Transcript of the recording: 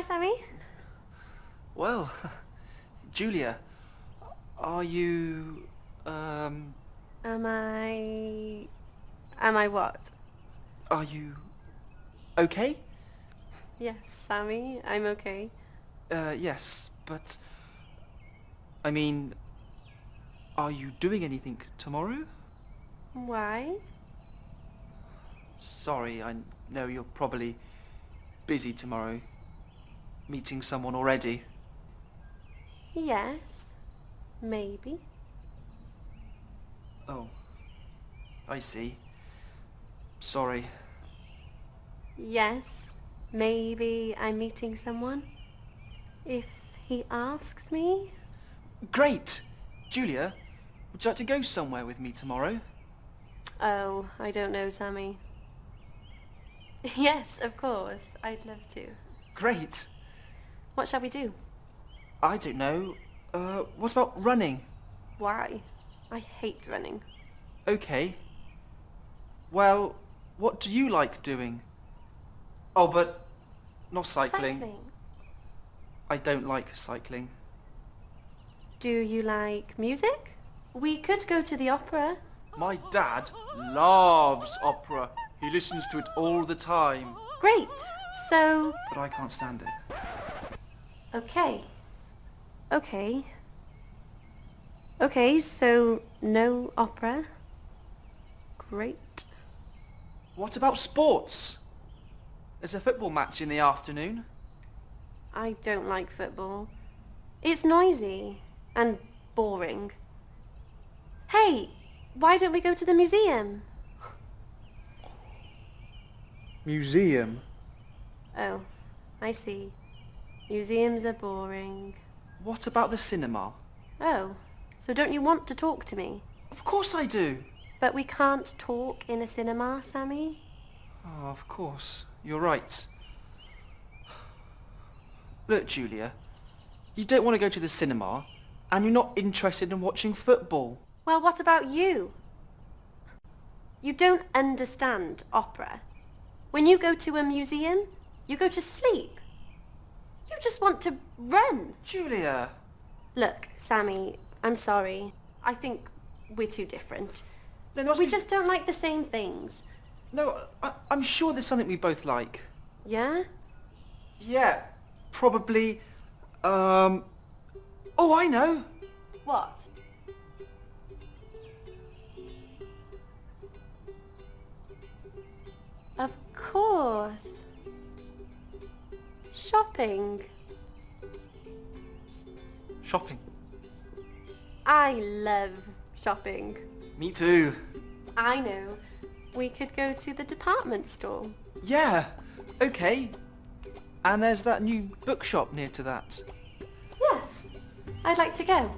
Hi, Sammy. Well, Julia, are you, um, Am I... Am I what? are you okay? Yes, Sammy, I'm okay. Uh, yes, but, I mean, are you doing anything tomorrow? Why? Sorry, I know you're probably busy tomorrow, meeting someone already. Yes. Maybe. Oh, I see. Sorry. Yes. Maybe I'm meeting someone. If he asks me? Great! Julia, would you like to go somewhere with me tomorrow? Oh, I don't know, Sammy. Yes, of course. I'd love to. Great! What shall we do? I don't know. Uh, what about running? Why? I hate running. Okay. Well, what do you like doing? Oh, but not cycling. I don't like cycling. Do you like music? We could go to the opera. My dad loves opera. He listens to it all the time. Great. So, But I can't stand it. Okay. Okay. Okay, so no opera. Great. What about sports? There's a football match in the afternoon. I don't like football. It's noisy and boring. Hey, why don't we go to the museum? Museum? Oh, I see. Museums are boring. What about the cinema? Oh, so don't you want to talk to me? Of course I do. But we can't talk in a cinema, Sammy. Oh, of course. You're right. Look, Julia, you don't want to go to the cinema, and you're not interested in watching football. Well, what about you? You don't understand opera. When you go to a museum, you go to sleep. You just want to run. Julia! Look, Sammy, I'm sorry. I think we're too different. No, We be- just don't like the same things. No, I, I'm sure there's something we both like. Yeah? Yeah, probably, um... Oh, I know! What? Shopping. Shopping. I love shopping. Me too. I know. We could go to the department store. Yeah, okay. And there's that new bookshop near to that. Yes. I'd like to go.